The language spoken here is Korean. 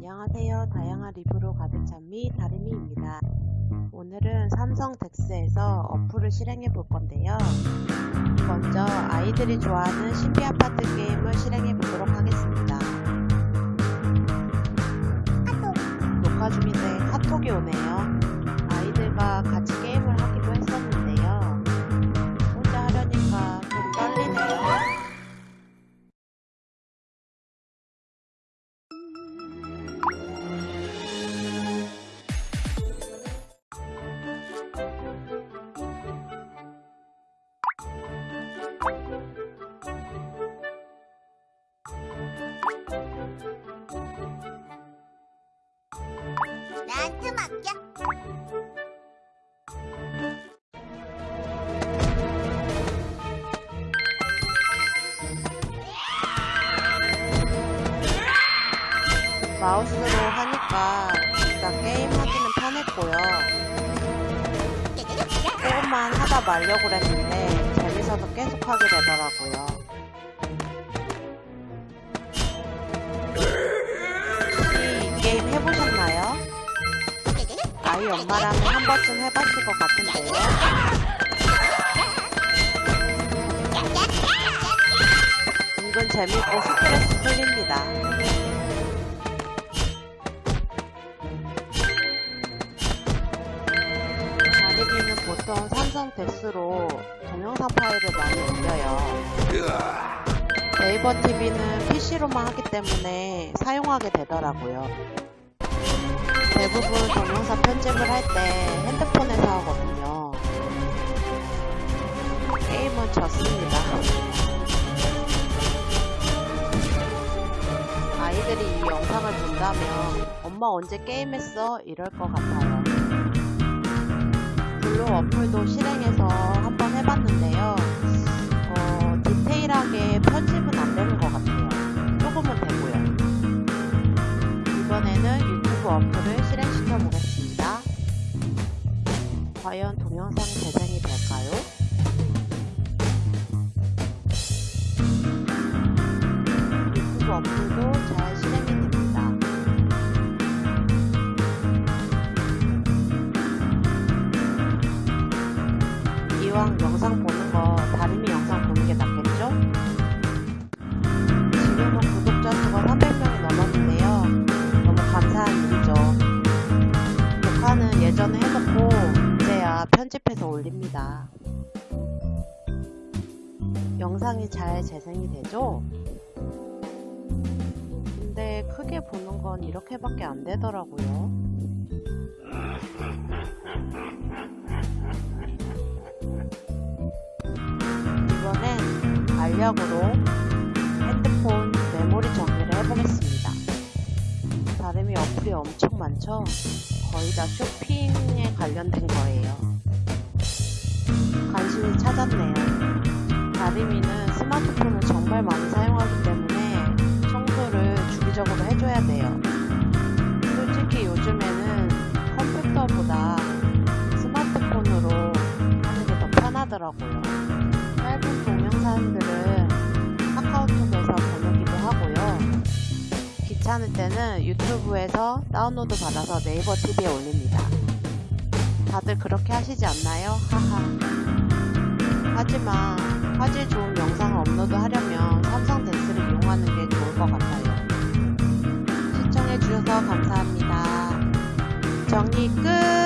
안녕하세요. 다양한 리뷰로 가득 찬미 다리미입니다. 오늘은 삼성 덱스에서 어플을 실행해 볼 건데요. 먼저 아이들이 좋아하는 신비 아파트 게임을 실행해 보도록 하겠습니다. 녹화 중인데 카톡이 오네요. 아이들과 같이 나한테 맡겨. 마우스로 하니까 일단 게임 하기는 편했고요. 조금만 하다 말려고 그랬는데 재밌어서 계속 하게 되더라고요. 아이 엄마라면 한 번쯤 해봤을 것 같은데요. 은근 재밌고 스트레스 풀립니다. 다리기는 보통 삼성 덱스로 동영상 파일을 많이 올려요. 네이버 TV는 PC로만 하기 때문에 사용하게 되더라고요. 대부분 동영상 편집을 할 때 핸드폰에서 하거든요. 게임은 졌습니다. 아이들이 이 영상을 본다면 엄마 언제 게임했어? 이럴 것 같아요. 블로 어플도 실행해서 한번 해봤는데요. 어, 디테일하게 편집은 과연 동영상 재생이 될까요? 유튜브 어플도 잘 실행이 됩니다. 이왕 영상 보는 거 다리미 영상 보는 게 낫겠죠? 지금은 구독자 수가 300명이 넘었는데요. 너무 감사한 일이죠. 녹화는 예전에 해놓고 이 편집해서 올립니다. 영상이 잘 재생이 되죠? 근데 크게 보는 건 이렇게밖에 안 되더라고요. 이번엔 알약으로 핸드폰 메모리 정리를 해보겠습니다. 다름이 어플이 엄청 많죠? 거의 다 쇼핑에 관련된 거예요. 간신히 찾았네요. 다리미는 스마트폰을 정말 많이 사용하기 때문에 청소를 주기적으로 해줘야 돼요. 솔직히 요즘에는 컴퓨터보다 스마트폰으로 하는 게 더 편하더라고요. 짧은 동영상들 귀찮을 때는 유튜브에서 다운로드 받아서 네이버 TV에 올립니다. 다들 그렇게 하시지 않나요? 하하. 하지만 화질 좋은 영상을 업로드 하려면 삼성 덱스를 이용하는 게 좋을 것 같아요. 시청해주셔서 감사합니다. 정리 끝!